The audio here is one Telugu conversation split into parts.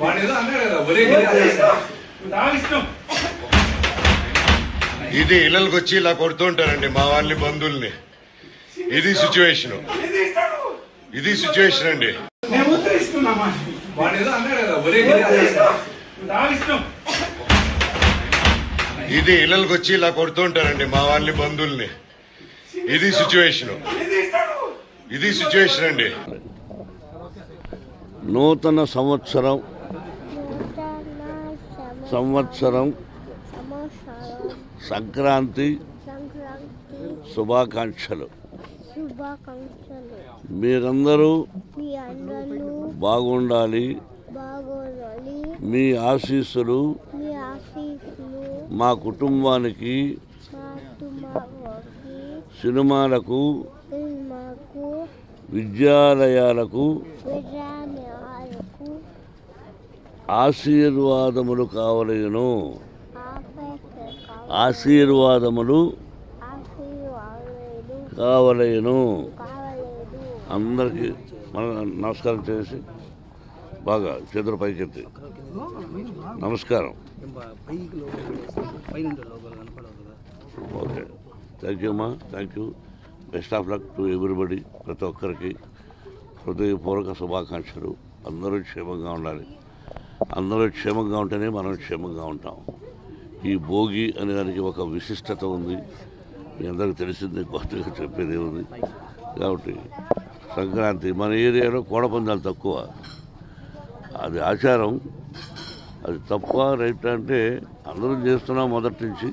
వాడు ఏదో అన్నాడు కదా ఒరే రావిష్టం ఇది ఇళ్ళకి వచ్చి ఇలా కొడుతుంటారండి మా వాళ్ళని బంధువుల్ని. ఇది సిచ్యువేషన్ ఇది సిచ్యువేషన్ అండి. మేము ఉత్తరిస్తున్నామా వాడు ఏదో అన్నాడు కదా ఒరే రావిష్టం ఇది ఇళ్ళకి వచ్చి ఇలా కొడుతుంటారండి మా వాళ్ళని బంధువుల్ని. ఇది సిచ్యువేషన్ ఇది సిచ్యువేషన్ అండి. నూతన సంవత్సరం. సంవత్సరం. సంక్రాంతి. శుభాకాంక్షలు. మీరందరూ బాగుండాలి. మీ ఆశీస్సులు మీ కుటుంబానికి సినిమాలకు విద్యాలయాలకు ఆశీర్వాదములు కావలేను. ఆశీర్వాదములు కావలేను. అందరికీ మన నమస్కారం చేసి బాగా చేతులు పైకెత్తి. నమస్కారం. ఓకే. థ్యాంక్ యూ అమ్మా. Thank you best of luck to everybody ప్రతి ఒక్కరికి. హృదయపూర్వక శుభాకాంక్షలు. అందరూ క్షేమంగా ఉండాలి. అందరూ క్షేమంగా ఉంటేనే మనం క్షేమంగా ఉంటాం. ఈ భోగి అనే దానికి ఒక విశిష్టత ఉంది. మీ అందరికీ తెలిసిందే కొత్తగా చెప్పేది ఉంది కాబట్టి సంక్రాంతి మన ఏరియాలో కోడపందాలు తక్కువ. అది ఆచారం. అది తప్ప రైట్ అంటే అందరం చేస్తున్నాం మొదటి నుంచి.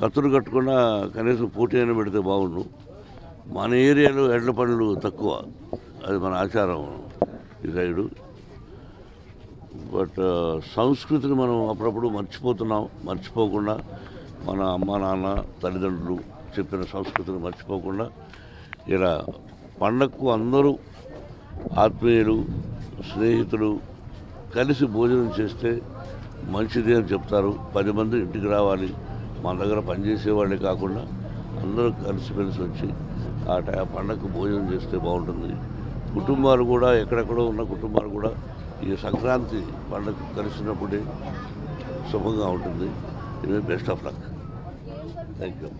కత్తులు కట్టకుండా కనీసం పోటీ అయినా పెడితే బాగుండు. మన ఏరియాలో ఎడ్ల పనులు తక్కువ. అది మన ఆచారం. ఈ సైడు. బట్ సంస్కృతిని మనం అప్పుడప్పుడు మర్చిపోతున్నాం. మర్చిపోకుండా మన అమ్మ నాన్న తల్లిదండ్రులు చెప్పిన సంస్కృతిని మర్చిపోకుండా ఇలా పండగకు అందరూ ఆత్మీయులు స్నేహితులు కలిసి భోజనం చేస్తే మంచిది అని చెప్తారు. పది మంది ఇంటికి రావాలి. మన దగ్గర పనిచేసేవాళ్ళే కాకుండా అందరూ కలిసిమెలిసి వచ్చి ఆ టై పండగకు భోజనం చేస్తే బాగుంటుంది. కుటుంబాలు కూడా ఎక్కడెక్కడో ఉన్న కుటుంబాలు కూడా ఈ సంక్రాంతి పండగ కలిసినప్పుడే శుభంగా ఉంటుంది. ఇది best of luck. Thank you